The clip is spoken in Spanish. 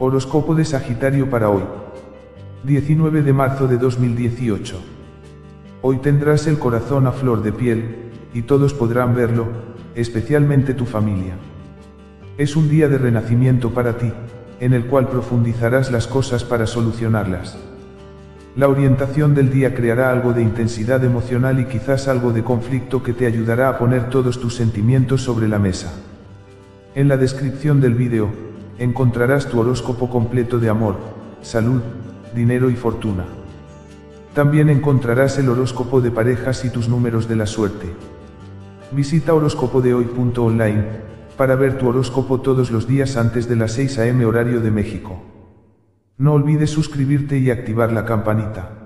Horóscopo de Sagitario para hoy. 19 de marzo de 2018. Hoy tendrás el corazón a flor de piel, y todos podrán verlo, especialmente tu familia. Es un día de renacimiento para ti, en el cual profundizarás las cosas para solucionarlas. La orientación del día creará algo de intensidad emocional y quizás algo de conflicto que te ayudará a poner todos tus sentimientos sobre la mesa. En la descripción del vídeo, encontrarás tu horóscopo completo de amor, salud, dinero y fortuna. También encontrarás el horóscopo de parejas y tus números de la suerte. Visita horóscopodehoy.online para ver tu horóscopo todos los días antes de las 6 am horario de México. No olvides suscribirte y activar la campanita.